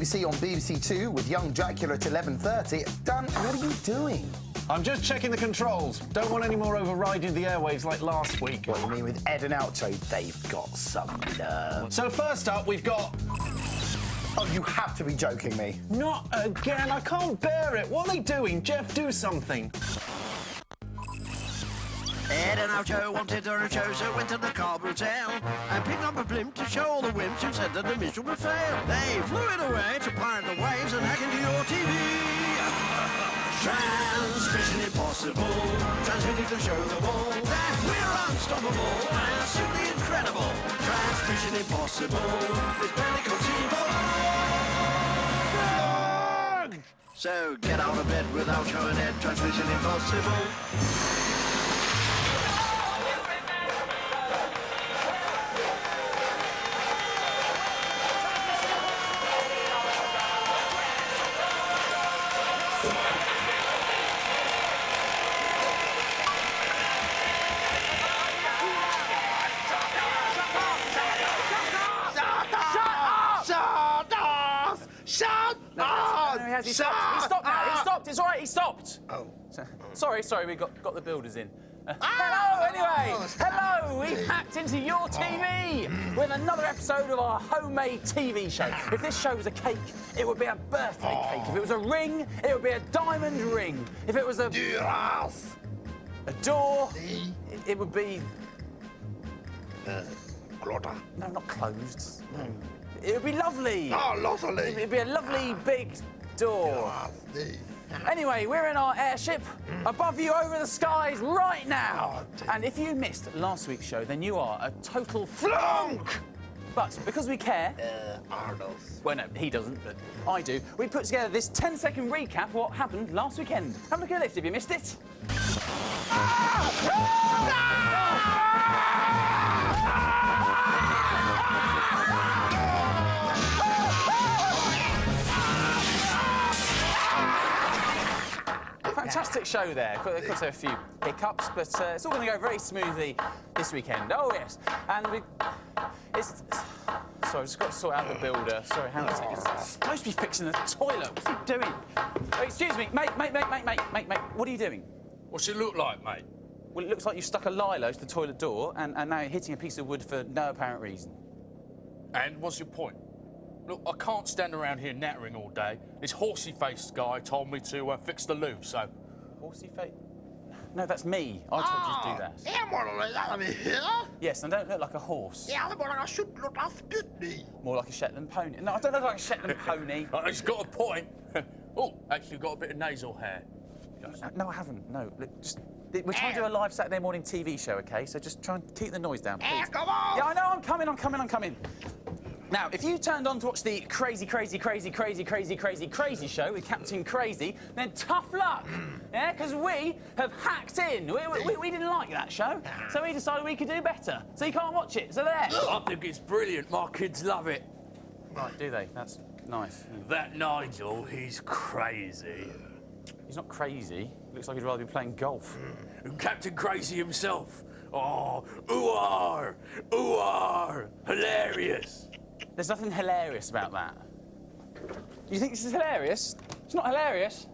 BBC on BBC Two with Young Dracula at 11.30. Dan, what are you doing? I'm just checking the controls. Don't want any more overriding the airwaves like last week. What, do you mean with Ed and Oucho? They've got some nerve. So first up, we've got... Oh, you have to be joking me. Not again. I can't bear it. What are they doing? Jeff, do something. Ed and Oucho wanted a show, so went to the Carb Hotel and picked up a blimp to show all the wimps who said that the mission would fail. They flew it away to pirate the waves and hack into your TV. Transmission impossible, transmitting to show the all that we're unstoppable and simply incredible. Transmission impossible, it's barely conceivable. So get out of bed without showing Ed, transmission impossible. Has. He stopped. He stopped now. He stopped. It's all right. He stopped. Oh. Sorry, sorry. We got got the builders in. Uh, Ah! hello, anyway. Hello. We hacked into your TV with another episode of our homemade TV show. If this show was a cake, it would be a birthday cake. If it was a ring, it would be a diamond ring. If it was a Duras. a door, it, it would be Glotta. no, not closed. No. It would be lovely. Oh, lovely. It'd be a lovely big door. Anyway, we're in our airship above you over the skies right now. Oh, and if you missed last week's show, then you are a total flunk. But because we care, uh, Arnos. well, no, he doesn't, but I do, we put together this 10 second recap of what happened last weekend. Have a look at this if you missed it. Ah! Ah! Fantastic show there. There are a few hiccups, but uh, it's all going to go very smoothly this weekend. Oh, yes. And we. It's. Sorry, I've just got to sort out the builder. Sorry, hang on a second. It's supposed to be fixing the toilet. What's he doing? Oh, excuse me, mate, mate, mate, mate, mate, mate, mate. What are you doing? What's it look like, mate? Well, it looks like you stuck a lilo to the toilet door and, and now you're hitting a piece of wood for no apparent reason. And what's your point? Look, I can't stand around here nattering all day. This horsey-faced guy told me to uh, fix the loo, so... Horsey face? No, that's me. I told you to do that. Yeah, more like that over here. Yes, and don't look like a horse. Yeah, more like I should look like Sputnik. More like a Shetland pony. No, I don't look like a Shetland pony. Uh, he's got a point. oh, actually got a bit of nasal hair. Uh, No, I haven't. No, look, just we're trying to do a live Saturday morning TV show, okay? So just try and keep the noise down, please. Yeah, come on. Yeah, I know. I'm coming. I'm coming. I'm coming. Now, if you turned on to watch the crazy, crazy, crazy, crazy, crazy, crazy, crazy show with Captain Crazy, then tough luck. Hmm. Yeah, because we have hacked in. We, we, we didn't like that show, so we decided we could do better. So you can't watch it. So there. I think it's brilliant. My kids love it. Right, do they? That's nice. That Nigel, he's crazy. He's not crazy. Looks like he'd rather be playing golf. Hmm. And Captain Crazy himself. Oh, ooh-ar, ooh-ar, hilarious. There's nothing hilarious about that. You think this is hilarious? It's not hilarious.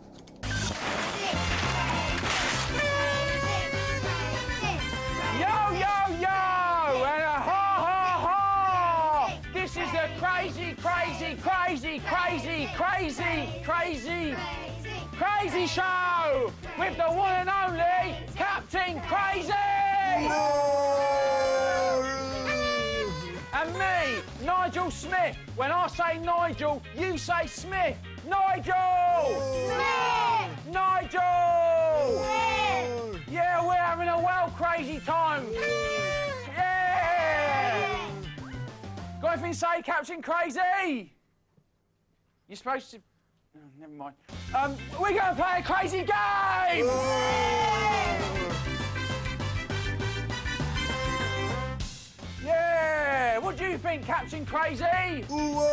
Yo, yo, yo! And a ha, ha, ha! This is a crazy, crazy, crazy, crazy, crazy, crazy, crazy show with the one and only Captain Crazy! Nigel Smith. When I say Nigel, you say Smith. Nigel! Smith! Nigel! Smith! Yeah, we're having a well crazy time. Yeah! Got anything to say, Captain Crazy? You're supposed to. Oh, never mind. Um, we're going to play a crazy game! Yeah! What do you think, Captain Crazy? We're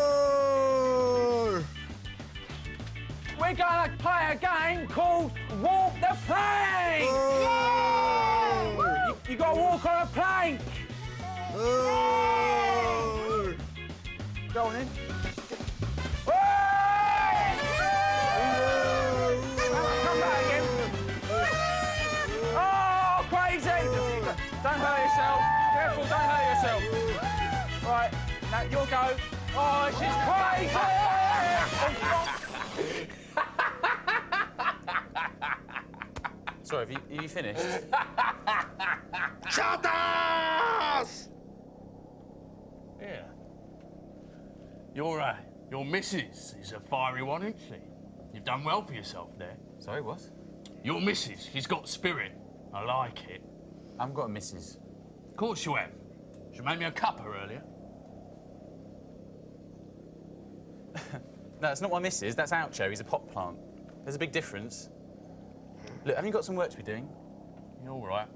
going to play a game called Walk the Plank! You, you got to walk on a plank! Go on in. No, your go. Oh, she's crazy! Sorry, have you, have you finished? Shut us! Yeah. Your, uh, your missus is a fiery one, isn't she? You've done well for yourself there. Sorry, what? Your missus, she's got spirit. I like it. I haven't got a missus. Of course you have. She made me a cuppa earlier. No, that's not my missus. That's Oucho. He's a pot plant. There's a big difference. Look, haven't you got some work to be doing? You're all right.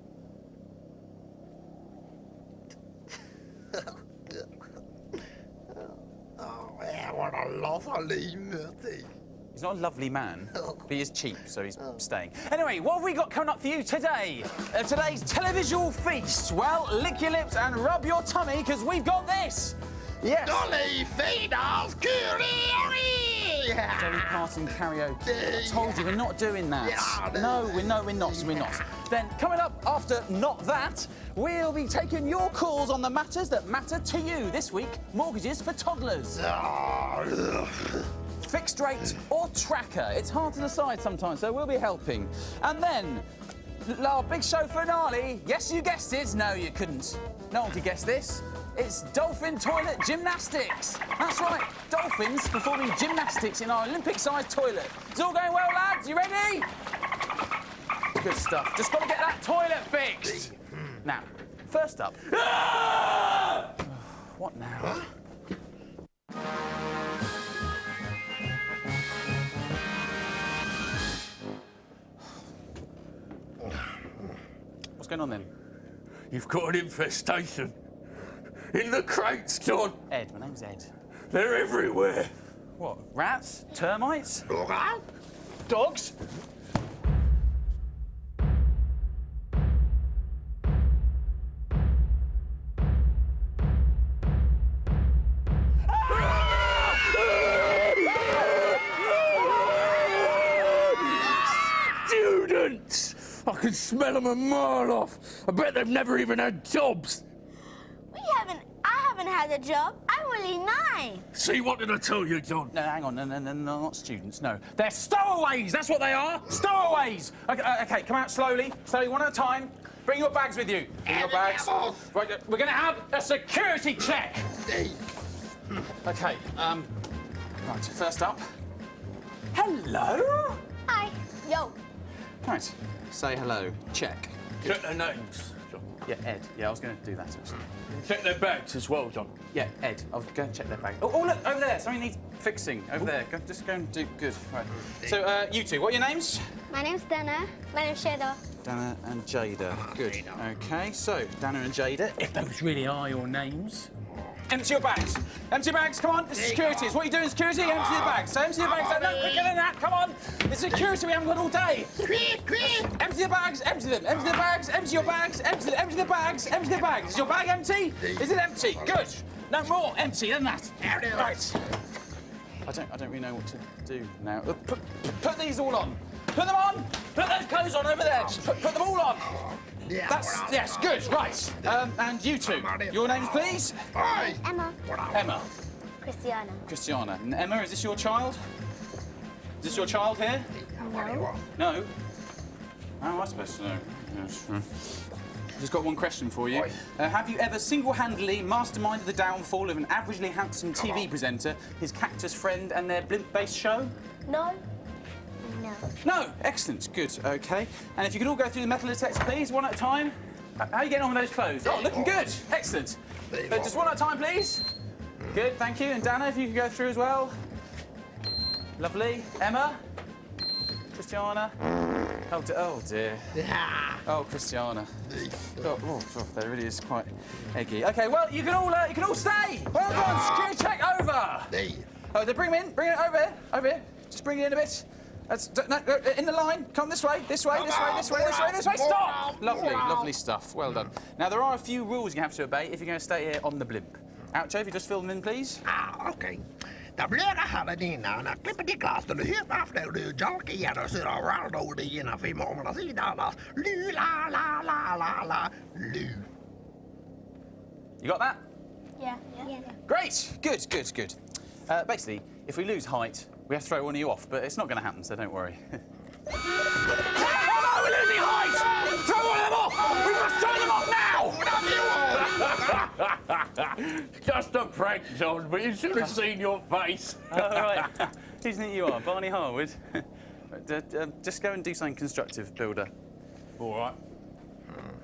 Oh, yeah, what a lovely meeting. He's not a lovely man, but he is cheap, so he's staying. Anyway, what have we got coming up for you today? Uh, today's televisual feast. Well, lick your lips and rub your tummy, because we've got this. Yes. Dolly Feeder's Curie! Dolly Parton karaoke. I told you, we're not doing that. Yeah, no, we're no, we're not, we're not. Then, coming up after not that, we'll be taking your calls on the matters that matter to you. This week, mortgages for toddlers. Ah, Fixed rate or tracker. It's hard to decide sometimes, so we'll be helping. And then, our big show finale. Yes, you guessed it. No, you couldn't. No one could guess this. It's dolphin toilet gymnastics. That's right, dolphins performing gymnastics in our Olympic-sized toilet. It's all going well, lads. You ready? Good stuff. Just got to get that toilet fixed. Now, first up. what now? What's going on then? You've got an infestation. In the crates, John. Ed, my name's Ed. They're everywhere. What? Rats? Termites? Dogs? Students! I can smell them a mile off. I bet they've never even had jobs. We haven't. I haven't had a job. I'm only nine. See, what did I tell you, John? No, hang on. No, no, no, no, not students. No. They're stowaways. That's what they are. Stowaways. Okay, uh, okay, come out slowly. Slowly, one at a time. Bring your bags with you. Bring your bags. Right, uh, we're going to have a security check. Okay, um, right, first up. Hello? Hi. Yo. Right, say hello. Check. Check their names, John. Yeah, Ed. Yeah, I was going to do that, actually. Check their bags as well, John. Yeah, Ed. I'll go and check their bag. Oh, oh, look, over there. Something needs fixing. Over there. Go, just go and do good. Right. So, uh, you two, what are your names? My name's Dana. My name's Shadow. Dana and Jada. Good. Okay, so Dana and Jada, if those really are your names. Empty your bags. Empty your bags. Come on. This is security. It's what you do in security. Empty your bags. So empty your bags. No, quicker than that. Come on. It's security. We haven't got all day. Empty the bags. Empty them. Empty the bags. Empty your bags. Empty, empty the bags. Empty the bags. Is your bag empty? Is it empty? Good. No more empty than that. Right. I don't. I don't really know what to do now. Uh, Put, put these all on. Put them on. Put those clothes on over there. Just put, put them all on. Yeah, That's yes. Good. Right. Um, and you two. Your names, please. Hi! Emma. Emma. Christiana. Christiana. And Emma, is this your child? Is this your child here? No. No. How am I supposed to know? Yes. hmm. Just got one question for you. Uh, have you ever single-handedly masterminded the downfall of an averagely handsome TV presenter, his cactus friend, and their blimp-based show? No. No. No. Excellent. Good. Okay. And if you could all go through the metal detector, please, one at a time. How are you getting on with those clothes? Oh, looking good. Excellent. Uh, just one at a time, please. Good. Thank you. And Dana, if you could go through as well. Lovely. Emma. Christiana. Oh, oh dear. Oh, Christiana. Oh, oh, oh, that really is quite eggy. Okay, well, you can all uh, you can all stay. Well done. Security check over. Hey, Oh, they bring him in. Bring it over here. Over here. Just bring it in a bit. That's no, no, in the line. Come this way. This way. This way. This way. This way. This way. Stop. Lovely, lovely stuff. Well done. Now there are a few rules you have to obey if you're going to stay here on the blimp. Oucho, if you just fill them in, please. ah, okej. Det blir det här dina, när klipper till glas, du helt efter du jalk igen och så around och det ena fem månader sidan. Lu la la la la la lu. You got that? Yeah. Yeah. Great. Good, good, good. Uh, basically, if we lose height, we have to throw one of you off, but it's not going to happen, so don't worry. Oh, we're losing height! Throw one of them off! We must throw them off now! Just a prank, John, but you should have seen your face. All right. Who do you think you are, Barney Harwood? Um, just go and do something constructive, Builder. All right.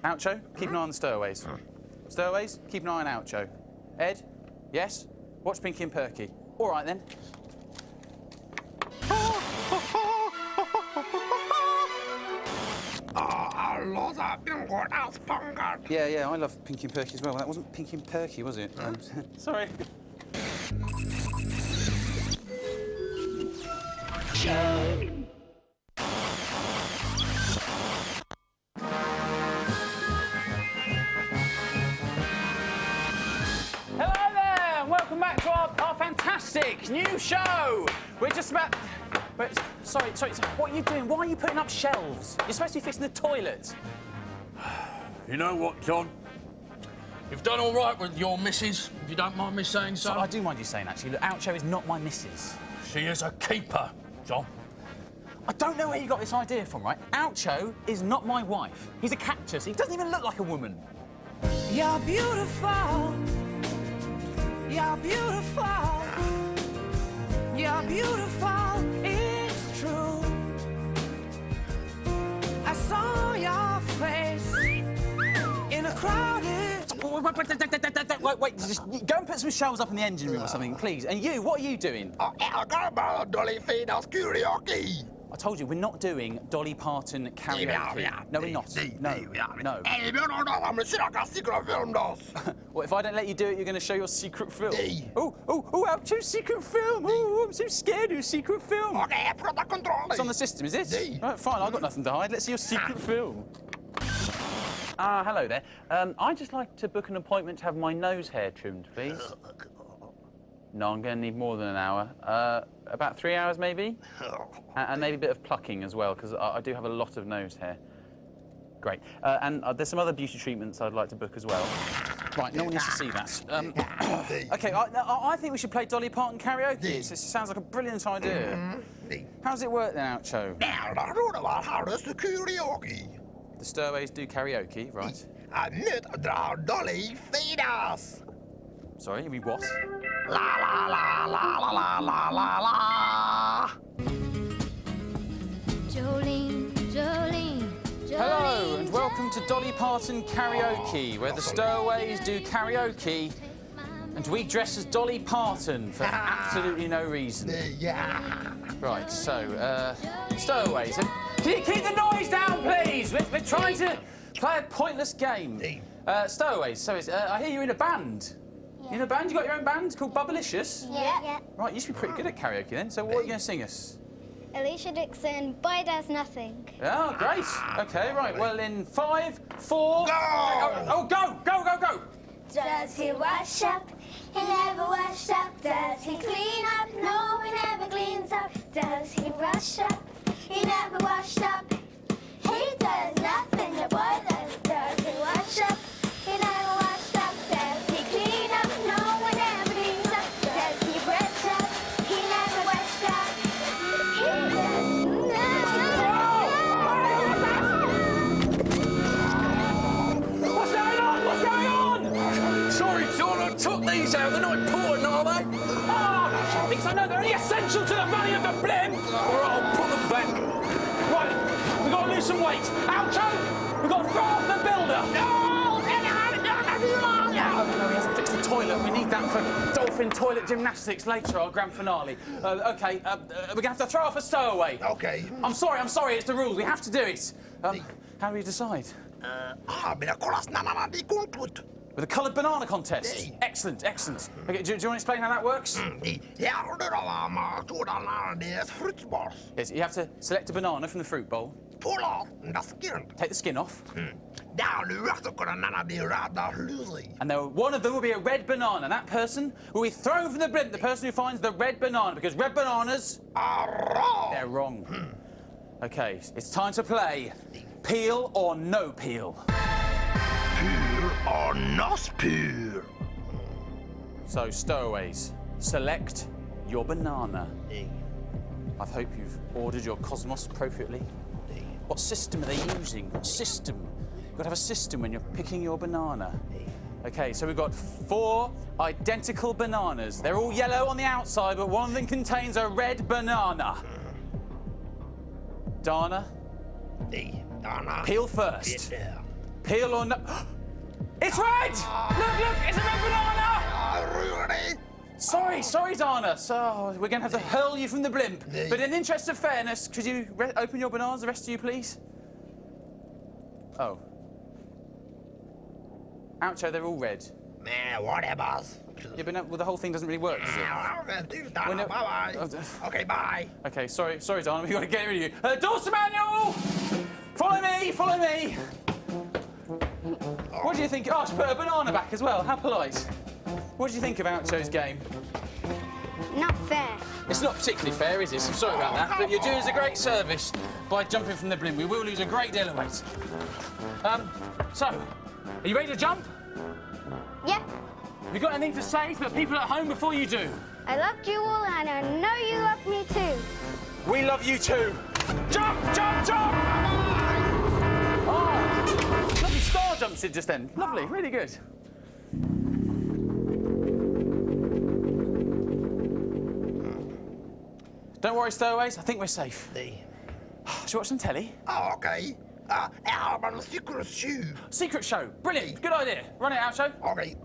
Oucho, keep an eye on the stowaways. Stowaways, keep an eye on Oucho. Ed, yes? Watch Pinky and Perky. All right then. Yeah, yeah, I love Pinky and Perky as well. That wasn't Pinky and Perky, was it? Um, sorry. Hello there, and welcome back to our, our fantastic new show. We're just about. Wait, sorry, sorry, sorry, what are you doing? Why are you putting up shelves? You're supposed to be fixing the toilet. You know what, John? You've done all right with your missus, if you don't mind me saying so. So I do mind you saying, actually, look, Oucho is not my missus. She is a keeper, John. I don't know where you got this idea from, right? Oucho is not my wife. He's a cactus. He doesn't even look like a woman. You're beautiful. You're beautiful. You're beautiful. Saw your face in a crowded. Wait, wait, wait, just go and put some shelves up in the engine room or something, please. And you, what are you doing? I told you, we're not doing Dolly Parton karaoke. No, we're not. No, no. What, if I don't let you do it, you're going to show your secret film? Oh, oh, oh, Oucho's secret film. Oh, I'm so scared of your secret film. It's on the system, is it? Right, fine, I've got nothing to hide. Let's see your secret film. Ah, hello there. Um, I'd just like to book an appointment to have my nose hair trimmed, please. No, I'm going to need more than an hour. Uh, about three hours, maybe? A- and maybe a bit of plucking as well, because I, I do have a lot of nose hair. Great. Uh, and uh, there's some other beauty treatments I'd like to book as well. Right, no one needs to see that. Um, okay, I, I I think we should play Dolly Parton karaoke. It sounds like a brilliant idea. How does it work then, Oucho? Now, I don't about how to Oucho? The Stowaways do karaoke, right? Sorry, you mean what? Jolene, Jolene, Jolene. Hello, and welcome to Dolly Parton Karaoke, where the Stowaways do karaoke and we dress as Dolly Parton for absolutely no reason. Yeah. Right, so, uh, Stowaways, can you keep the noise down, please? We're, we're trying to play a pointless game. Uh, Stowaways, so it's, uh, I hear you're in a band. You in a band? You got your own band called Bubblicious? Yeah. yeah. Right, you used to be pretty good at karaoke then. So what are you going to sing us? Alesha Dixon, Boy Does Nothing. Oh, great. Okay, right. Well, in five, four. Go! Oh, oh, go, go, go, go. Does he wash up? He never washed up. Does he clean up? No, he never cleans up. Does he brush up? He never washed up. He does nothing. The boy took out. They're not important, are they? Ah, because I know they're only essential to the running of the blimp. All right, I'll put them back. Right, we've got to lose some weight. Oucho, we've got to throw off the builder. No, no, he hasn't fix the toilet. We need that for dolphin toilet gymnastics later, our grand finale. Uh, okay, uh, uh, we're going to have to throw off a stowaway. Okay. I'm sorry, I'm sorry, it's the rules. We have to do it. Um, how do we decide? With a coloured banana contest. Excellent, excellent. Okay, do, do you want to explain how that works? Mm, yes, you have to select a banana from the fruit bowl, Pull off the skin. take the skin off, mm. Down the rest of the and there, one of them will be a red banana. And that person will be thrown from the blimp, the person who finds the red banana, because red bananas, are wrong. they're wrong. Mm. Okay, it's time to play peel or no peel. Pure or not? So, stowaways, select your banana. D. I hope you've ordered your Cosmos appropriately. D. What system are they using? What system? You've got to have a system when you're picking your banana. Okay, so we've got four identical bananas. They're all yellow on the outside, but one of them contains a red banana. Dana, D. Donna. peel first. Get. Peel or no. It's red! Look, look, it's a red banana! Sorry, sorry, Dana. So we're going to have to hurl you from the blimp. But in the interest of fairness, could you re- open your bananas, the rest of you, please? Oh. Oucho, they're all red. Man, whatever. Yeah, but no, well, the whole thing doesn't really work, does it? Well, no- Bye Oh, bye. d- Okay, bye. Okay, sorry, sorry, Dana, we've got to get rid of you. Uh, Manual! Follow me, follow me! What do you think? Oh, should put a banana back as well. How polite. What do you think of Oucho's game? Not fair. It's not particularly fair, is it? I'm sorry about that. But you're doing us a great service by jumping from the blimp. We will lose a great deal of weight. Um, so, are you ready to jump? Yeah, Have you got anything to say to the people at home before you do? I loved you all and I know you love me too. We love you too. Jump, jump, jump! In just then. Lovely, really good. Don't worry, stowaways. I think we're safe. D. Should we watch some telly? Oh, okay. Uh, I'm a secret shoe. Secret show. Brilliant. Good idea. Run it out, show. Okay.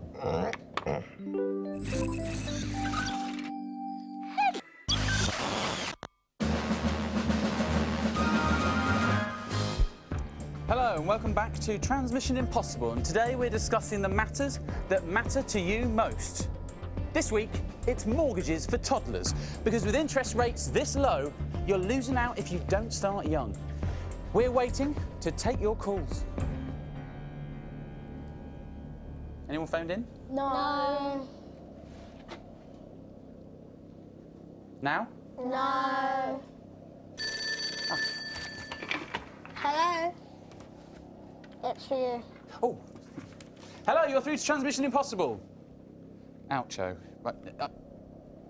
Hello and welcome back to Transmission Impossible. And today we're discussing the matters that matter to you most. This week, it's mortgages for toddlers. Because with interest rates this low, you're losing out if you don't start young. We're waiting to take your calls. Anyone phoned in? No. Now? No. Ah. Hello. It's for you. Oh. Hello, you're through to Transmission Impossible. Oucho. Right. Uh,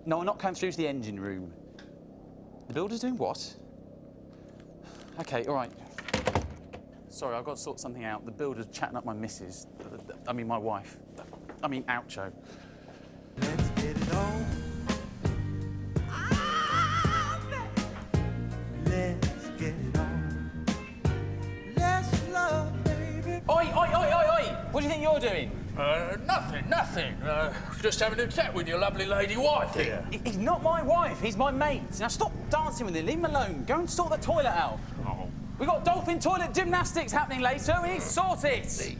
no, we're not coming through to the engine room. The builder's doing what? Okay, all right. Sorry, I've got to sort something out. The builder's chatting up my missus. I mean, my wife. I mean, Oucho. Let's get it on. What do you think you're doing? Uh, nothing, nothing. Uh, just having a chat with your lovely lady wife here. He's not my wife, he's my mate. Now stop dancing with him, leave him alone. Go and sort the toilet out. Oh. We've got dolphin toilet gymnastics happening later. We need to sort it. See.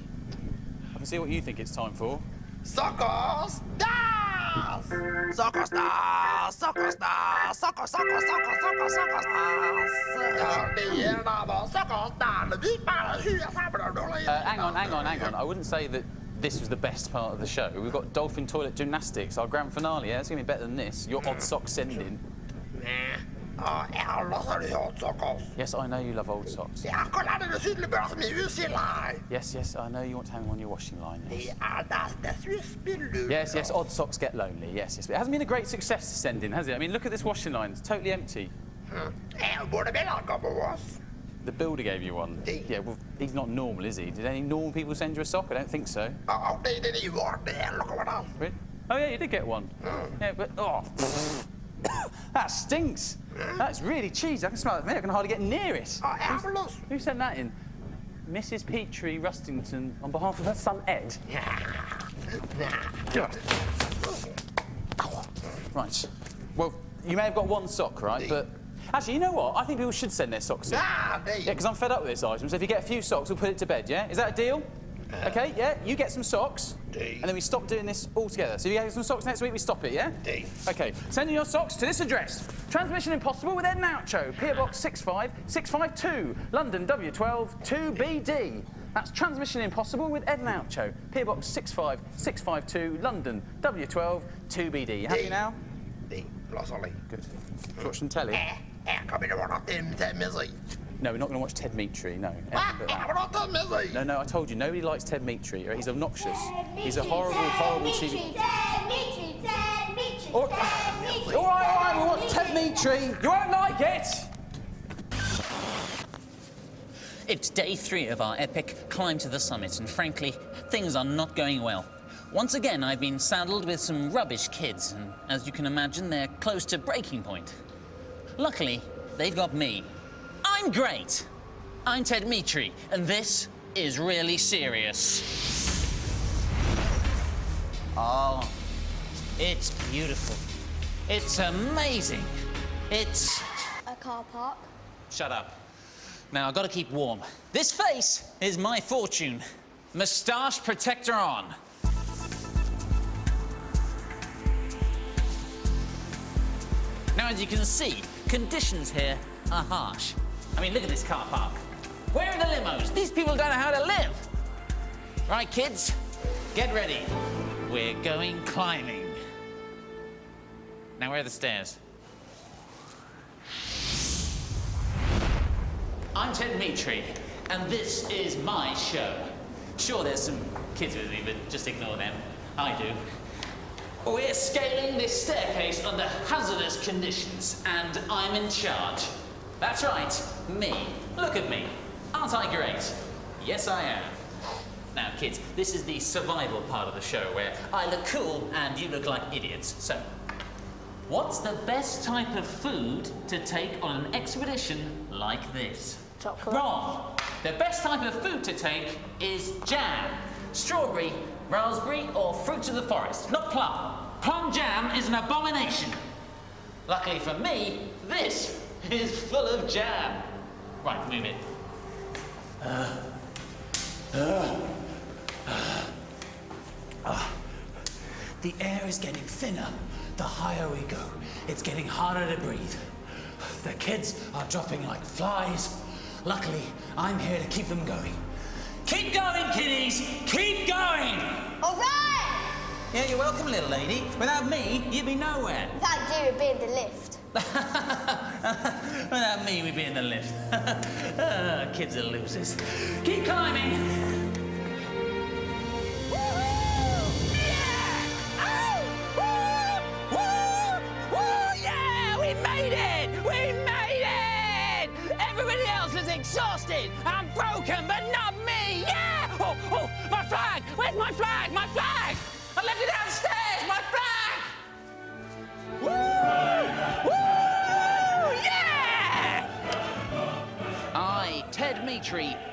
I can see what you think it's time for. Soccer stars! Soccer stars! Soccer stars! Soccer, soccer, soccer, soccer, soccer stars! Ja, det är när soccer stars. Vi bara hyr Uh, hang on, hang on, hang on. I wouldn't say that this was the best part of the show. We've got dolphin toilet gymnastics, our grand finale. Yeah, it's going to be better than this. Your odd sock sending. Ja, alla så har du hört sockers. Yes, I know you love old socks. Ja, kolla det är sydligare som i Yes, yes, I know you want to hang them on your washing line. Yes. Det är das, das spiller. Yes, yes, odd socks get lonely. Yes, yes. But it hasn't been a great success to send in, has it? I mean, look at this washing line. It's totally empty. Jag borde väl ha på oss. The builder gave you one. Yeah, well, he's not normal, is he? Did any normal people send you a sock? I don't think so. Det är det ju vart det är. Look at Really? Oh, yeah, you did get one. Yeah, but, oh, that stinks. That's really cheesy. I can smell it from here. I can hardly get near it. Äppelus. Who sent that in? Mrs. Petrie Rustington on behalf of her son Ed. Right. Well, you may have got one sock, right? But actually, you know what? I think people should send their socks in. Det Yeah, because I'm fed up with this item. So if you get a few socks, we'll put it to bed, yeah? Is that a deal? Okay, yeah, you get some socks, And then we stop doing this altogether. So if you get some socks next week, we stop it, yeah? Deal. Okay, send in your socks to this address. Transmission Impossible with Ed and Oucho, PO Box 65652, London W12 2BD. That's Transmission Impossible with Ed and Oucho, PO Box 65652, London W12 2BD. You happy Deal. now? Låter lite. Good. Watch some telly. Jag kommer inte ihåg att det är med sig. No, we're not going to watch Ted Mitri, no. Va? Jag kommer inte med sig. No, no, I told you, nobody likes Ted Mitri. He's obnoxious. He's a horrible, horrible TV. Ted Mitri, All right, all right, we'll watch Ted Mitri. You won't like it. It's day three of our epic climb to the summit, and frankly, things are not going well. Once again, I've been saddled with some rubbish kids, and as you can imagine, they're close to breaking point. Luckily, they've got me. I'm great. I'm Ted Mitri, and this is really serious. Oh, it's beautiful. It's amazing. It's. A car park. Shut up. Now, I've got to keep warm. This face is my fortune. Moustache protector on. Now, as you can see, conditions here are harsh. I mean, look at this car park. Where are the limos? These people don't know how to live. Right, kids, get ready. We're going climbing. Now, where are the stairs? I'm Ted Mitri, and this is my show. Sure, there's some kids with me, but just ignore them. I do. We're scaling this staircase under hazardous conditions, and I'm in charge. That's right, me. Look at me. Aren't I great? Yes, I am. Now, kids, this is the survival part of the show where I look cool and you look like idiots. So, what's the best type of food to take on an expedition like this? Chocolate. Wrong. The best type of food to take is jam. Strawberry, raspberry, or fruit of the forest, not plum. Plum jam is an abomination. Luckily for me, this is full of jam. Right, move it. The air is getting thinner the higher we go. It's getting harder to breathe. The kids are dropping like flies. Luckily, I'm here to keep them going. Keep going, kiddies! Keep going! All right! Yeah, you're welcome, little lady. Without me, you'd be nowhere. Without you would be in the lift. Without me, we'd be in the lift. Ah, kids are losers. Keep climbing. Yeah, Oh! Woo! Woo! Yeah! we made it! We made it! Everybody else is exhausted and broken, but not me! Yeah! Oh, oh, my flag! Where's my flag? My flag!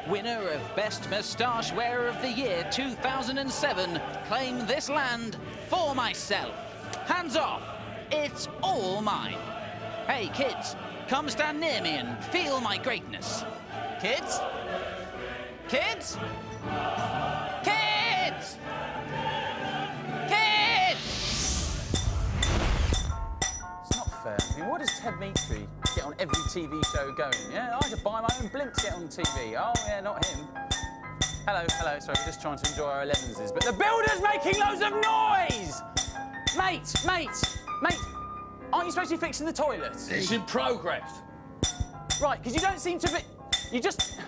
Winner of Best Moustache Wearer of the Year 2007, claim this land for myself. Hands off. It's all mine. Hey, kids, come stand near me and feel my greatness. Kids? Kids? Kids! Kids! It's not fair. I mean, what does Ted Mitri get on every TV show going? Yeah, I could buy my own blimp to get on TV. Oh, yeah, not him. Hello, hello, sorry, we're just trying to enjoy our 11s. But the builder's making loads of noise! Mate, mate, mate, aren't you supposed to be fixing the toilet? It's in progress. Right, because you don't seem to be. You just.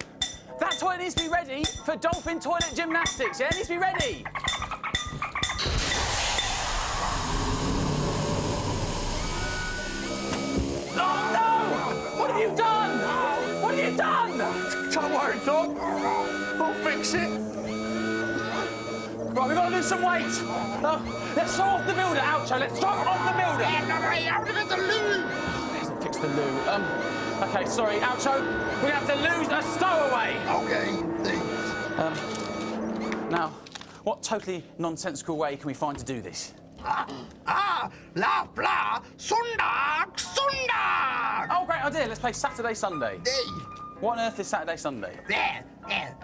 That toilet needs to be ready for dolphin toilet gymnastics, yeah? It needs to be ready. Right, we've got to lose some weight. Oh, let's throw off the builder, Oucho. Let's throw off the builder. Hasn't fixed the loo. Please fix the loo. Um, okay, sorry, Oucho. Going to have to lose a stowaway. Okay. Um, now, what totally nonsensical way can we find to do this? Ah, la bla, sundag, sundag! Oh, great idea. Let's play Saturday, Sunday. Hey, What on earth is Saturday, Sunday? there, there.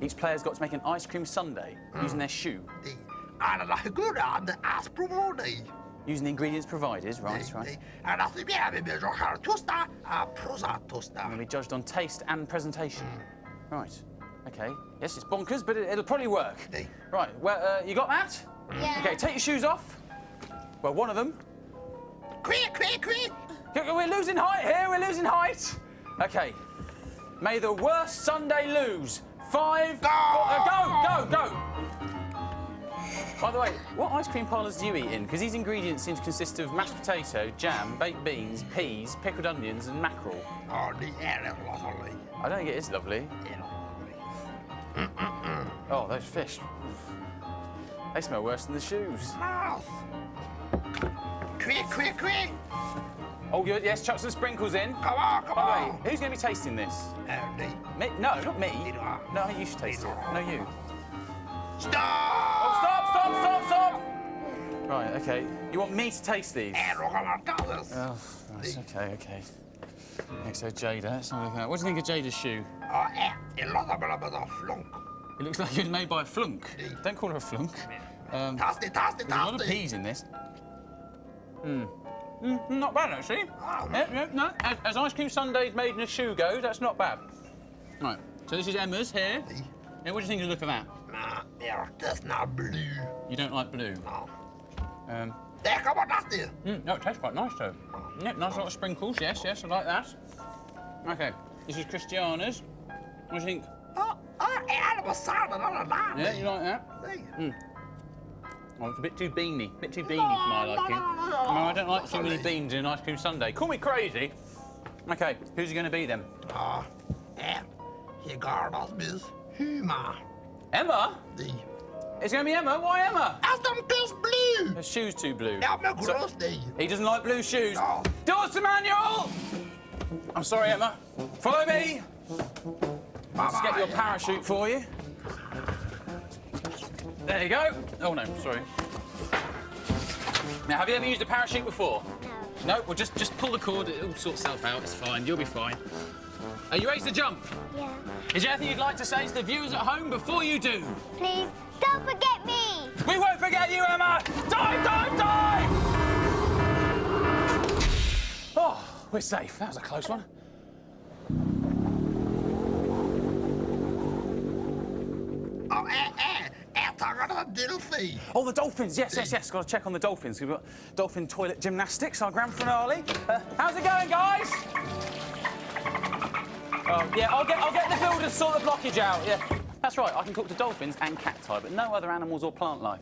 Each player's got to make an ice cream sundae using their shoe, Alla hygura the aspromoni. using the ingredients provided. Right, right. And as we have a har tosta, a prosa tosta. And we judged on taste and presentation. Right. Okay. Yes, it's bonkers, but it, will probably work. Hey. Right. Well, uh, you got that? Yeah. Okay. Take your shoes off. Well, one of them. Quick, quick, quick! We're losing height here. We're losing height. Okay. May the worst Sunday lose. Five. Go! four- uh, go! Go! Go! By the way, what ice cream parlours do you eat in? Because these ingredients seem to consist of mashed potato, jam, baked beans, peas, pickled onions, and mackerel. Oh, är rätt lovely. I don't think it is lovely. Är lovely. Oh, those fish. They smell worse than the shoes. Nice. Quick, quick, quick. Oh, good. Yes, chuck some sprinkles in. Come on, come By the way, on. who's going to be tasting this? Är det? Me? No, not me. No, you should taste it. No, you. Stop! Oh, stop, stop, stop, stop! Right, okay. You want me to taste these? Är råkarna danses? Oh, right, okay, okay. Next, so Jada. Let's have a look at that. What do you think of Jada's shoe? Ja, är. Det låter bara bara flunk. It looks like it was made by a flunk. Don't call her a flunk. Um, Tasty, tasty, there's a lot of peas in this. Hmm. Mm, not bad, actually. Yeah, yeah, no, as, as ice cream sundaes made in a shoe goes, that's not bad. Right, so this is Emma's here. Yeah, what do you think of the look of that? Det är just not blue. You don't like blue? Ja. Um, Det kommer tasty. mm, no, it tastes quite nice, though. Yeah, nice lot of sprinkles, yes, yes, I like that. Okay, this is Christiana's. What do you think? Ja, är det på sadeln eller där? Yeah, you like that? Nej. Oh, it's a bit too beany. bit too beany for my liking. No, I don't like too many beans in an ice cream sundae. Call me crazy. Okay, who's it going to be then? Ja, är. He gardas miss humor. Emma? Det. It's going to be Emma? Why Emma? As de kiss blue. Her shoe's too blue. Men So- gross det. he doesn't like blue shoes. No. Doors manual! I'm sorry, Emma. Follow me. Let's get your parachute for you. There you go. Oh, no, sorry. Now, have you ever used a parachute before? No, well, just, just pull the cord. It'll sort itself out. It's fine. You'll be fine. Are you ready to jump? Yeah. Is there anything you'd like to say to the viewers at home before you do? Please, don't forget me. We won't forget you, Emma! Dive, dive, dive! Oh, we're safe. That was a close one. Ja, är, är. Delfin? Oh, the dolphins. Yes, yes, yes. Got to check on the dolphins. We've got dolphin toilet gymnastics, our grand finale. Uh, how's it going, guys? Oh, yeah, I'll get, I'll get the builder to sort the blockage out. Yeah, that's right. I can talk to dolphins and cacti, but no other animals or plant life.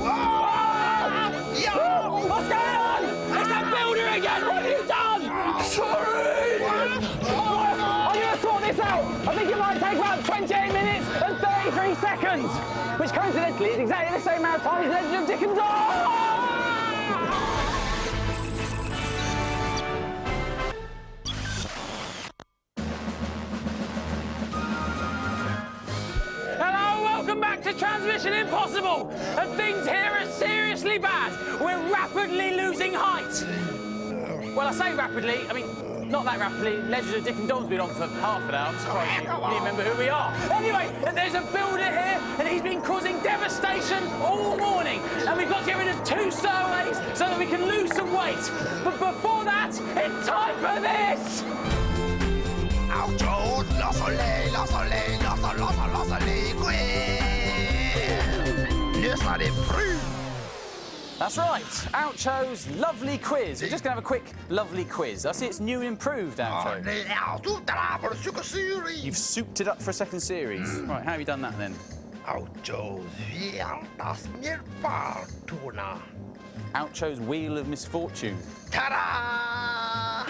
Ja! What's going on? It's that builder again! Seconds, which coincidentally is exactly the same amount of time as the Legend of Dick and. Hello, welcome back to Transmission Impossible. And things here are seriously bad. We're rapidly losing height. Well, I say rapidly, I mean, not that rapidly. Legend of Dick and Dom's been on for half an hour. I'm surprised you remember who we are. Anyway, there's a builder here, and he's been causing devastation all morning. And we've got to get rid of two stowaways so that we can lose some weight. But before that, it's time for this! Ouch! La soleil, la soleil, la soleil, la soleil, la soleil, quiz! Lyssna det brun! That's right. Oucho's lovely quiz. We're just going to have a quick, lovely quiz. I see it's new and improved, Ja, Oucho. det är sotarna på psykosyri! You've souped it up for a second series. Right, how have you done that then? Ouchos hjärtas mjölkbartorna. Oucho's Wheel of Misfortune. Ta-da!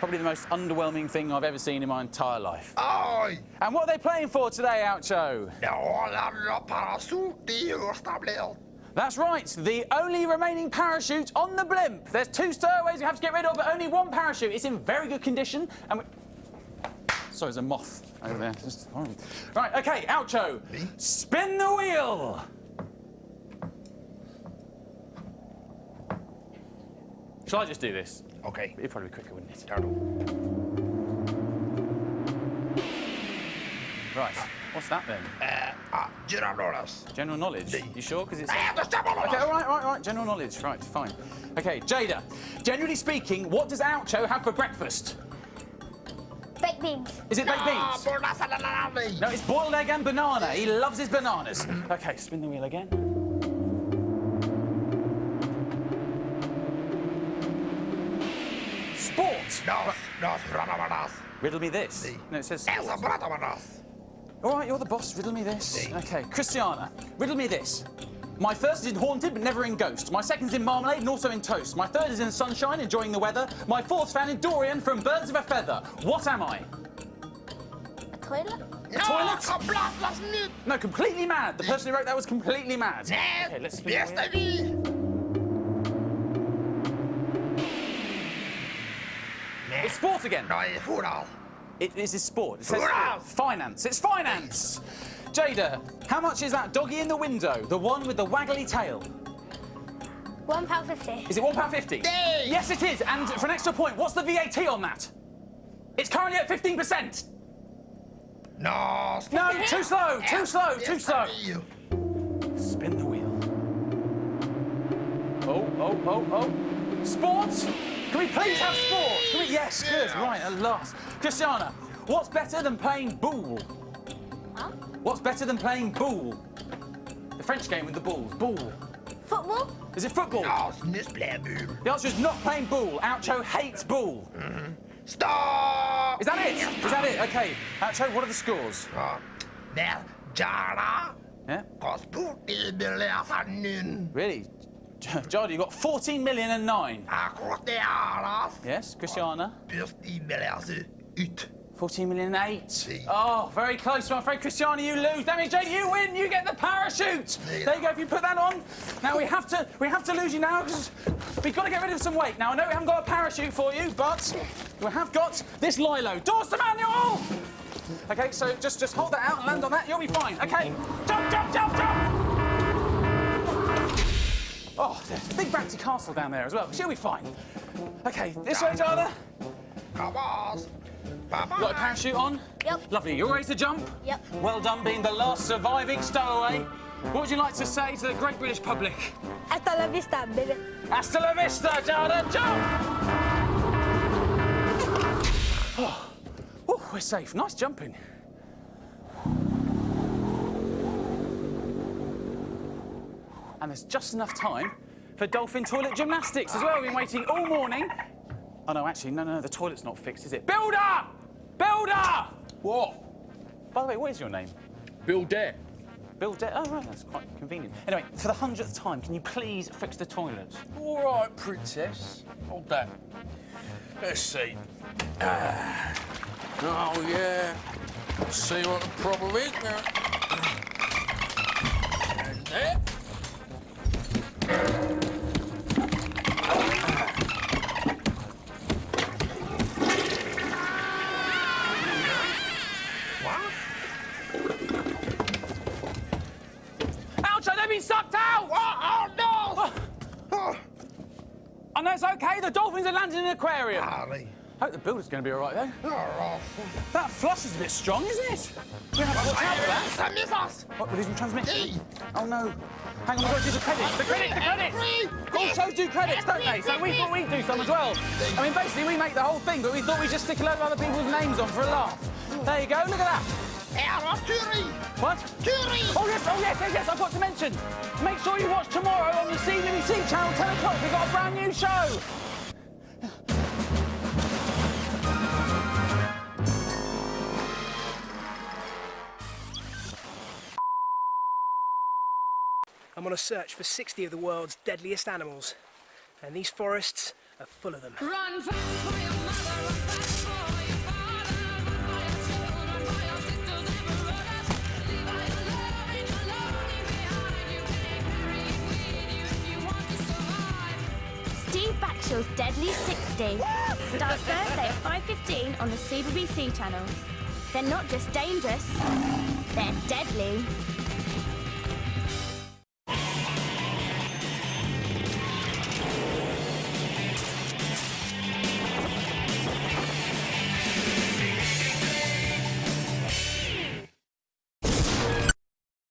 Probably the most underwhelming thing I've ever seen in my entire life. Oj! And what are they playing for today, Oucho? Det håller parasot i högsta blöt. That's right, the only remaining parachute on the blimp. There's two stowaways we have to get rid of, but only one parachute. It's in very good condition, and we... Sorry, there's a moth over there. Just horrible. Right, okay, Oucho. Spin the wheel. Shall I just do this? Okej, It'd probably be quicker, wouldn't it? gör då. Right, what's that then? Eh, ah, Gyrandoras. General knowledge. You sure? Because it's. Nej, det stämmer Okay, all right, all right, all right. General knowledge. Right, fine. Okay, Jada. Generally speaking, what does Oucho have for breakfast? Baked beans. Is it baked Ja, beans? båda ställena No, it's boiled egg and banana. He loves his bananas. Okay, spin the wheel again. Sport. Dos, dos. Riddle me this. No, it says Esa sport. bratabanas. All right, you're the boss. Riddle me this. Okay, Christiana, riddle me this. My first is in Haunted, but never in Ghost. My second is in Marmalade and also in Toast. My third is in Sunshine, enjoying the weather. My fourth's found in Dorien from Birds of a Feather. What am I? A toilet? A toilet? Kablas, lass nyt! No, completely mad. The person who wrote that was completely mad. Okay, let's spin It's sport again. Nej, fotboll. It is his sport. It says Finance. finance. It's finance. Jada, how much is that doggy in the window? The one with the waggly tail. One pound fifty. Is it £1.50? Yay! Yes, it is. And for an extra point, what's the VAT on that? It's currently at 15%. No, No, too slow, too slow, too slow. vi. Spin the wheel. Oh, oh, oh, oh. Sport? Can we please have sport? Can we? Yes, good. Right, at last. Christiana, what's better than playing boule? Huh? What's better than playing boule? The French game with the balls. Boule. Football? Is it football? Ja, snusbläbul. The answer is not playing boule. Oucho hates boule. Stop! Is that it? Is that it? Okay. Oucho, what are the scores? Ja. Där, Jara. Yeah? Har sport i beläsaren. Really? Jardy, you got 14 million and nine. Akrotearas. Yes, Christiana? Just i beläser ut. 14 million and eight. Oh, very close. I'm afraid, Christiana, you lose. That means, you win. You get the parachute. There you go. If you put that on. Now we have to, we have to lose you now because we've got to get rid of some weight. Now I know we haven't got a parachute for you, but we have got this Lilo. Doors to manual. Okay, so just just hold that out and land on that. You'll be fine. Okay, jump, jump, jump, jump. Oh, there's a big bouncy castle down there as well. She'll be fine. Okay, this way, Jada. Kabas. Got a parachute on? Yep. Lovely. You're ready to jump? Yep. Well done being the last surviving stowaway. What would you like to say to the great British public? Hasta la vista, baby. Hasta la vista, Jada, jump! Oh. Oh, we're safe. Nice jumping. And there's just enough time for dolphin toilet gymnastics as well. We've been waiting all morning. Oh, no, actually, no, no, the toilet's not fixed, is it? Builder! Builder! What? By the way, what is your name? Bill Dare. Bill De- Oh, right, that's quite convenient. Anyway, for the hundredth time, can you please fix the toilet? All right, princess. Hold that. Let's see. Ah. Oh, yeah. Let's see what the problem is now. Hope the builder's going to be all right, though. Eh? Oh, That flush is a bit strong, isn't it? We have to watch out for that. Sen missas! What, we're losing transmission? Oh, no. Hang on, we've got to do the credits. The credits, the credits! All shows do credits, don't they? So we thought we'd do some as well. I mean, basically, we make the whole thing, but we thought we'd just stick a load of other people's names on for a laugh. There you go, look at that. What? Turi! Oh, yes, oh, yes, yes, yes, I've got to mention. Make sure you watch tomorrow on the CBBC channel, 10 o'clock. We've got a brand new show. I'm on a search for 60 of the world's deadliest animals, and these forests are full of them. Run fast for your mother, run fast. Steve Backshall's Deadly 60 starts Thursday at 5.15 on the CBBC channel. They're not just dangerous, they're deadly.